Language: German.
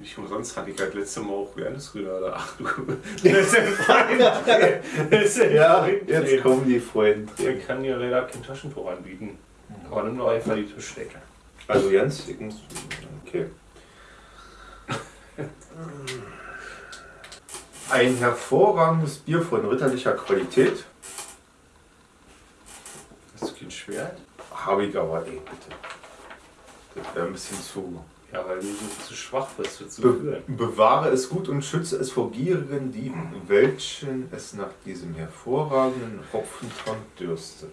Nicht umsonst hatte ich halt letztes Mal auch Wernesgrüner da. Ach du. Das ist ein Ja, jetzt kommen die Freunde. Ich kann dir leider kein Taschentuch anbieten. Aber nimm doch einfach die Tischdecke. Also Jens, ich muss. Okay. Ein hervorragendes Bier von ritterlicher Qualität. Hast du kein Schwert? Habe ich aber, ey, bitte. Das wäre ein bisschen zu. Ja, weil du so zu schwach bist für zu Be führen. bewahre es gut und schütze es vor gierigen Dieben, welchen es nach diesem hervorragenden Hopfentrank dürste.